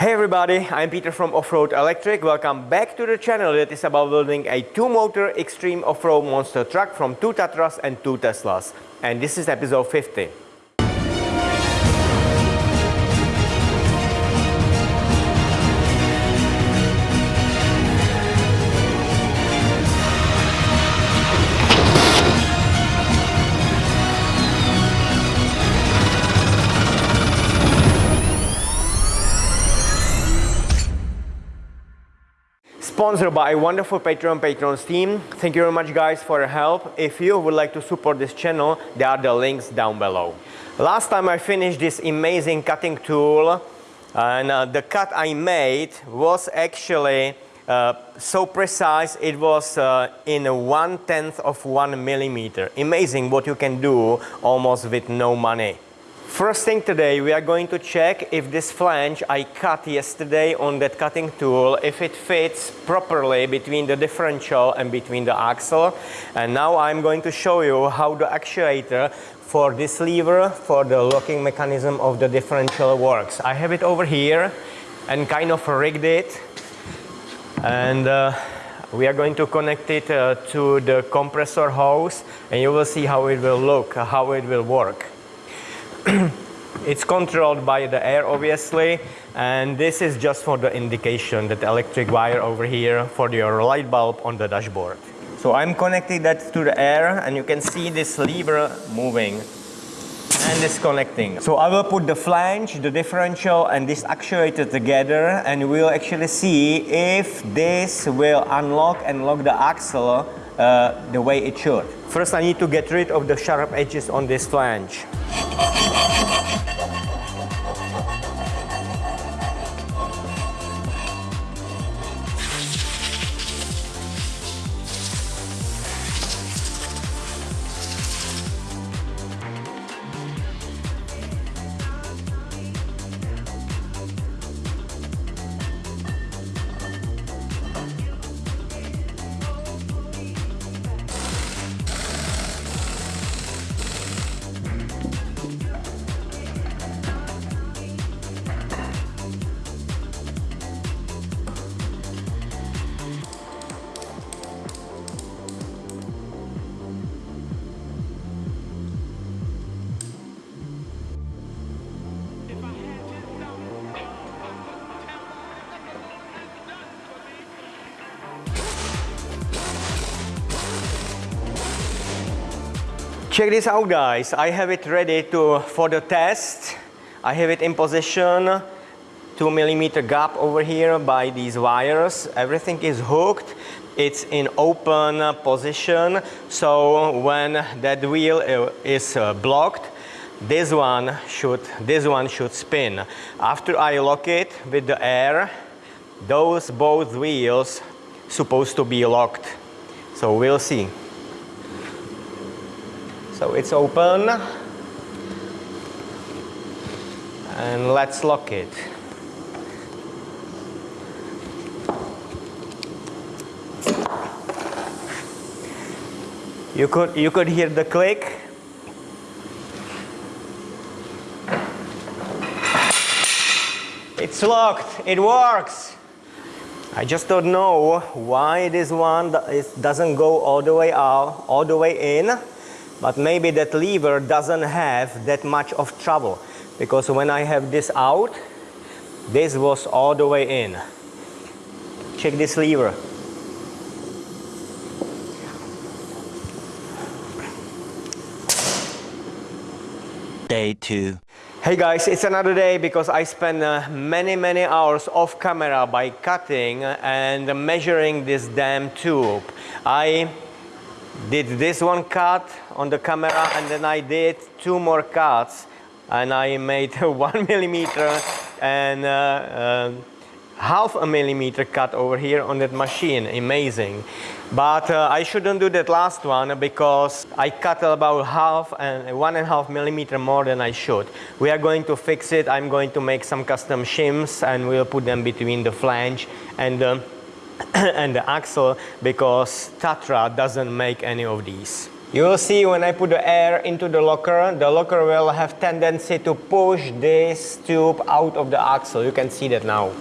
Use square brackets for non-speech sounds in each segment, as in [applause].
Hey everybody, I'm Peter from Offroad Electric. Welcome back to the channel that is about building a two-motor extreme off-road monster truck from two Tatras and two Teslas. And this is episode 50. Sponsored by a wonderful Patreon patrons team. Thank you very much guys for your help. If you would like to support this channel, there are the links down below. Last time I finished this amazing cutting tool and uh, the cut I made was actually uh, so precise it was uh, in one tenth of one millimeter. Amazing what you can do almost with no money. First thing today we are going to check if this flange I cut yesterday on that cutting tool if it fits properly between the differential and between the axle and now I'm going to show you how the actuator for this lever for the locking mechanism of the differential works. I have it over here and kind of rigged it and uh, we are going to connect it uh, to the compressor hose and you will see how it will look, how it will work. [clears throat] it's controlled by the air obviously and this is just for the indication that electric wire over here for your light bulb on the dashboard. So I'm connecting that to the air and you can see this lever moving and disconnecting. So I will put the flange, the differential and this actuator together and we'll actually see if this will unlock and lock the axle uh, the way it should. First I need to get rid of the sharp edges on this flange. Check this out guys, I have it ready to for the test. I have it in position, 2 millimeter gap over here by these wires. Everything is hooked. It's in open position. So when that wheel is uh, blocked, this one should this one should spin. After I lock it with the air, those both wheels supposed to be locked. So we'll see. So it's open. And let's lock it. You could, you could hear the click. It's locked. It works. I just don't know why this one doesn't go all the way out, all the way in but maybe that lever doesn't have that much of trouble. Because when I have this out this was all the way in. Check this lever day two. Hey guys, it's another day because I spent uh, many, many hours off camera by cutting and measuring this damn tube. I did this one cut on the camera and then I did two more cuts and I made [laughs] one millimeter and uh, uh, half a millimeter cut over here on that machine. Amazing. But uh, I shouldn't do that last one because I cut about half and one and a half millimeter more than I should. We are going to fix it. I'm going to make some custom shims and we'll put them between the flange and the [coughs] and the axle because Tatra doesn't make any of these. You will see when I put the air into the locker, the locker will have tendency to push this tube out of the axle. You can see that now.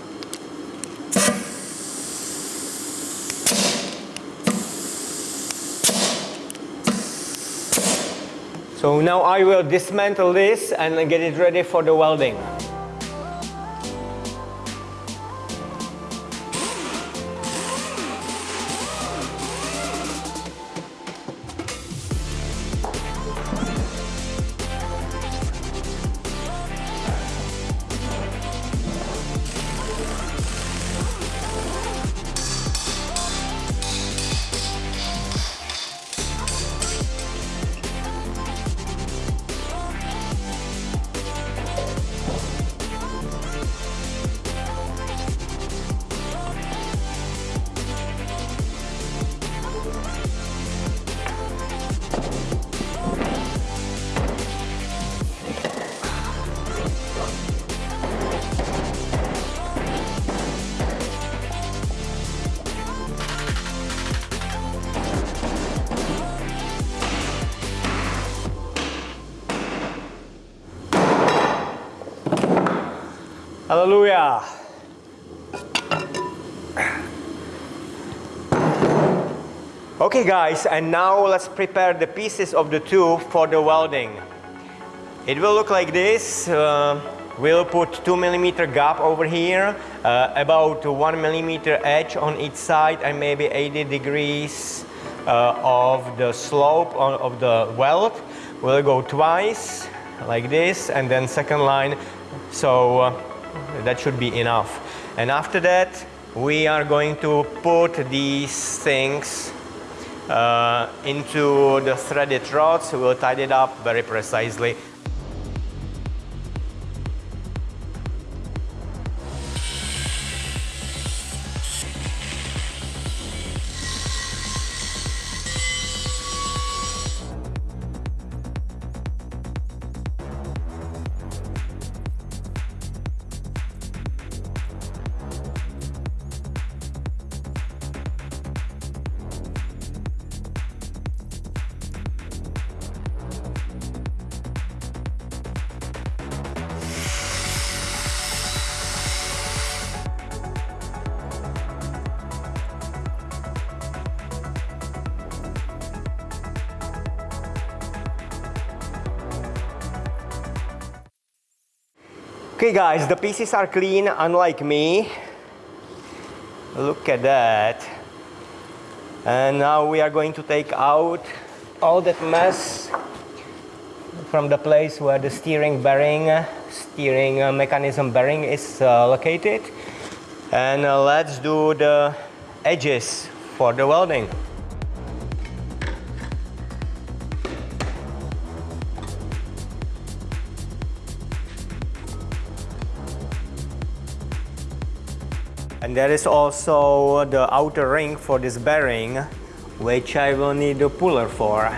So now I will dismantle this and get it ready for the welding. Hallelujah. Okay guys, and now let's prepare the pieces of the tube for the welding. It will look like this. Uh, we'll put 2 millimeter gap over here, uh, about 1 millimeter edge on each side and maybe 80 degrees uh, of the slope of the weld. We'll go twice like this and then second line. So uh, that should be enough. And after that, we are going to put these things uh, into the threaded rods. We'll tie it up very precisely. Okay guys, the pieces are clean, unlike me. Look at that. And now we are going to take out all that mess from the place where the steering bearing, steering uh, mechanism bearing is uh, located. And uh, let's do the edges for the welding. And there is also the outer ring for this bearing, which I will need a puller for.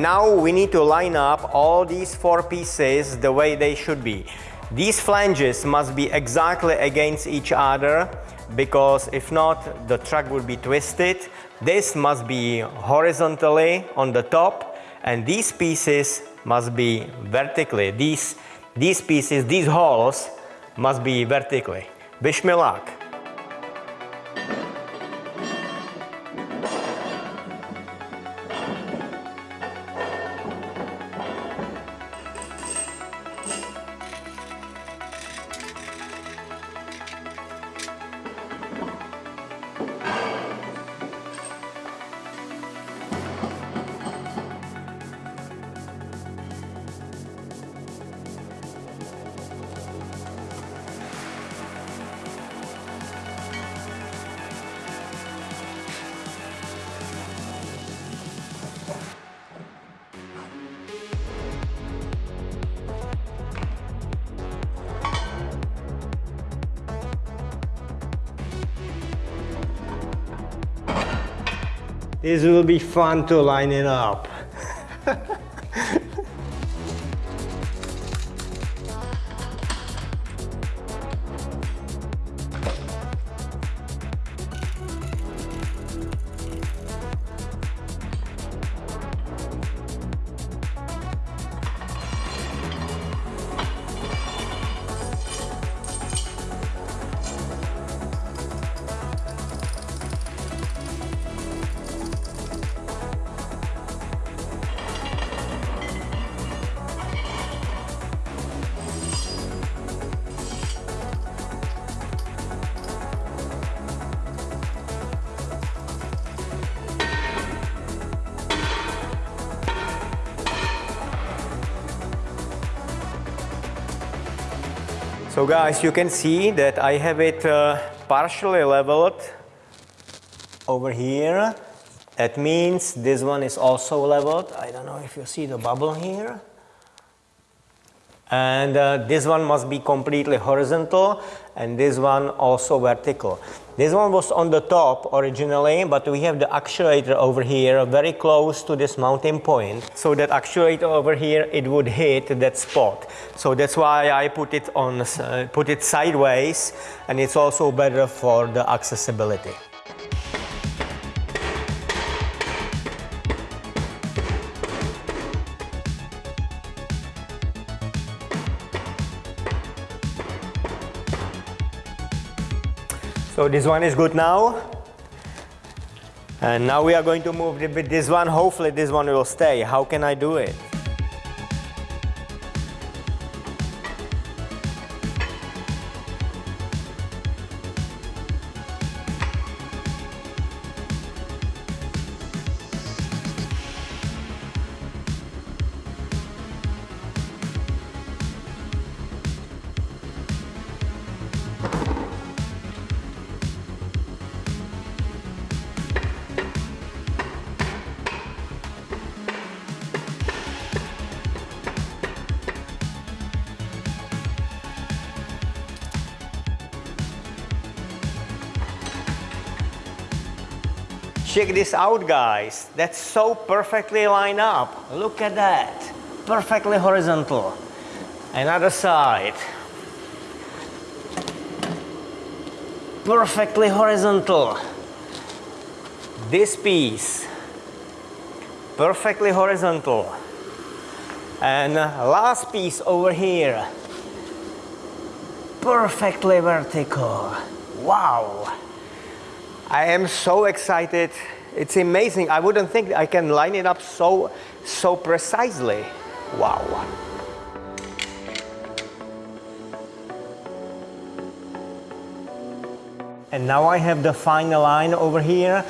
Now we need to line up all these four pieces the way they should be. These flanges must be exactly against each other because if not, the truck will be twisted. This must be horizontally on the top and these pieces must be vertically. These, these pieces, these holes must be vertically. Wish me luck. This will be fun to line it up. [laughs] So guys, you can see that I have it uh, partially leveled over here. That means this one is also leveled. I don't know if you see the bubble here. And uh, this one must be completely horizontal and this one also vertical. This one was on the top originally, but we have the actuator over here very close to this mounting point. So that actuator over here, it would hit that spot. So that's why I put it on, uh, put it sideways and it's also better for the accessibility. So this one is good now. And now we are going to move with this one. Hopefully this one will stay. How can I do it? Check this out guys. That's so perfectly lined up. Look at that. Perfectly horizontal. Another side. Perfectly horizontal. This piece. Perfectly horizontal. And uh, last piece over here. Perfectly vertical. Wow. I am so excited. It's amazing. I wouldn't think I can line it up so, so precisely. Wow. And now I have the final line over here.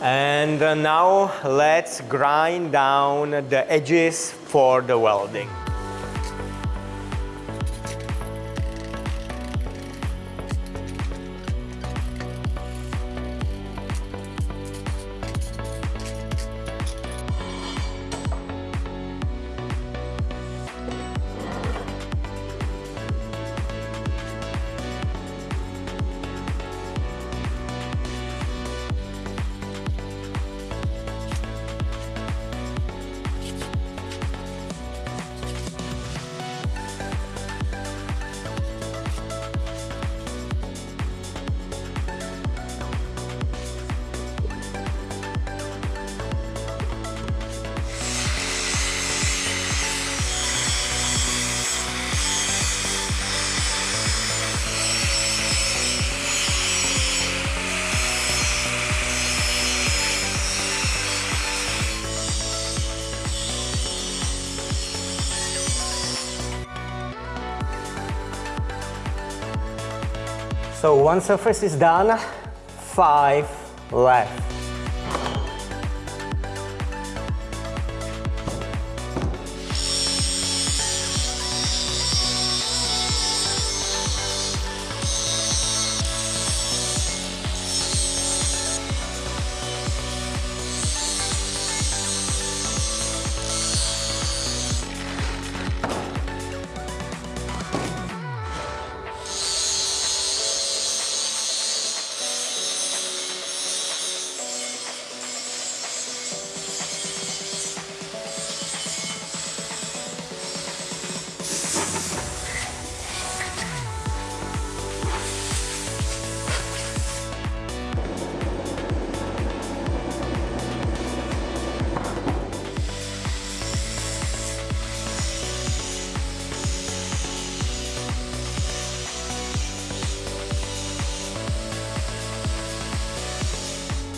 And uh, now let's grind down the edges for the welding. So one surface is done, five left.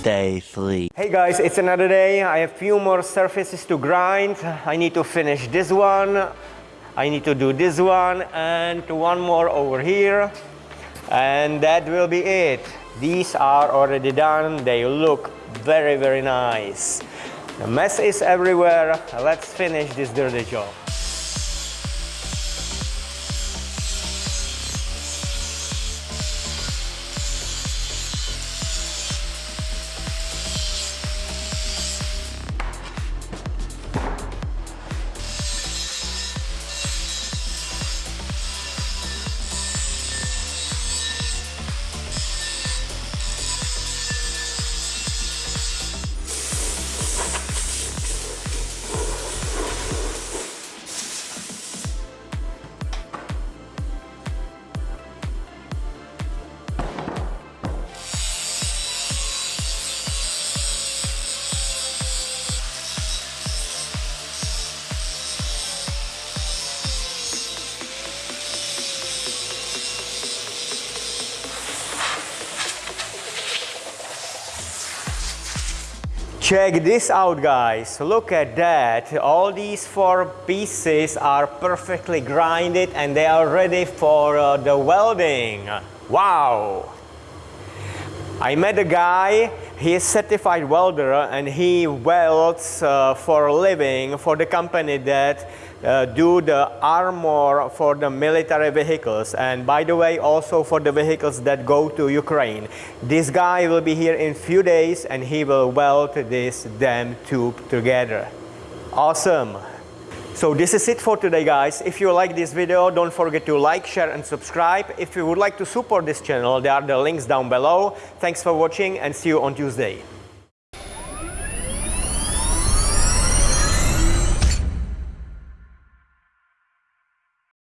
Day 3. Hey guys, it's another day. I have few more surfaces to grind. I need to finish this one. I need to do this one and one more over here. And that will be it. These are already done. They look very, very nice. The mess is everywhere. Let's finish this dirty job. Check this out guys, look at that. All these four pieces are perfectly grinded and they are ready for uh, the welding. Wow! I met a guy, he is certified welder and he welds uh, for a living for the company that uh, do the armor for the military vehicles and by the way also for the vehicles that go to Ukraine. This guy will be here in few days and he will weld this damn tube together. Awesome! So this is it for today guys. If you like this video, don't forget to like, share and subscribe. If you would like to support this channel, there are the links down below. Thanks for watching and see you on Tuesday.